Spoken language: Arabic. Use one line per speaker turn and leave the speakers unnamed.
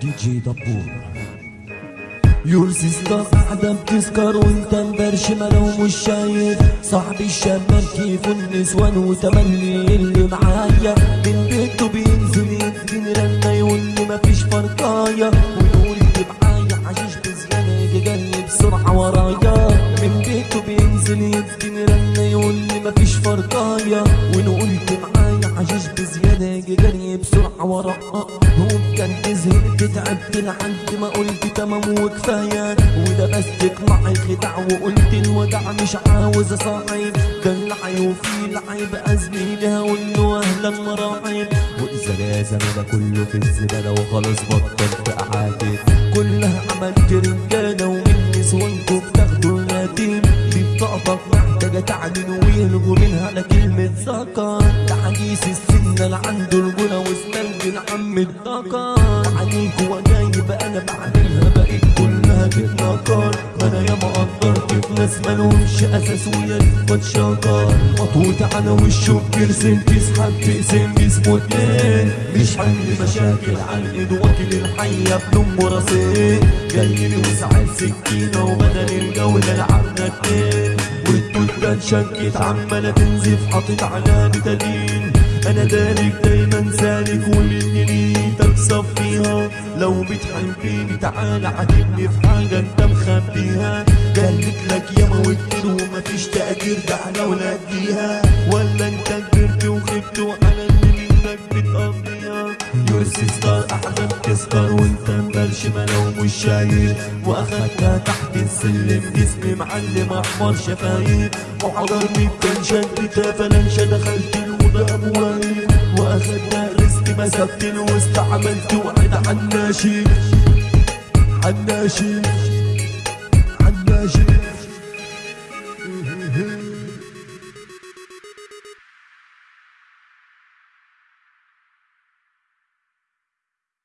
دي جي دبور.
يور سيستر قاعدة بتسكر وانت مبرشمة لو مش شايف صاحبي الشمال كيف النسوان وتملي اللي معايا. من بيته بينزل يديني رنة يقول لي مفيش فرقاية ويقول لي معايا حشيش بزيادة يجي بسرعة ورايا. من بيته بينزل يديني رنة يقول لي مفيش فرقاية ونقول معايا حشيش بزيادة جري بسرعة ورايا هو بجد زهقت تعبت لحد ما قلت تمام وكفاية. وده بس معي خدع وقلت الوداع مش عاوز اصاحب ده اللعي وفي لعيب ازميلي هقول له أهلا مراحب وإذا لازم ده كله في الزبالة وخلاص بطلت اعاتب كلها عملت رجالة ومن نسوانكم بتاخدوا اليتيم دي بطاقتك محتاجة تعلن ويلغوا منها لكلمة ذكر ده حديث السن اللي عنده رجولة وسنان العم الذكر عليك وجايب أنا بعملها بقيت كلها بتنكر ما أنا ياما قدرت في ناس مالهمش أساس ويا بتشكر مطوط على وشه بيرسم تسحب تقسم جسمه اتنين مش حل مشاكل على الإيد واكل الحية بلوم وراسين جاي لي وسعت سكينة وبدل الجولة لعبنا اتنين. والتوتة اتشكت عمالة تنزف حاطط على بتدين أنا دارك دايما سالك واللي تكسب فيها. لو بتحبيني تعالى عاتبني في حاجة أنت مخبيها. قالت لك ياما وكتير ومفيش تقدير ده إحنا ولا اديها ولا أنت كبرت وخبت وعلى اللي منك بتقضيها. يور سيستر احلام تسكر وأنت مبرشمة لو مش شايف واخدتها تحت السلم جسمي معلم أحمر شفايف وحضرني كان شدتها فلنشة دخلت الأوضة أبواب واخدنا رزق مسكت الوسط عملت وعد عناشي عناشي عناشي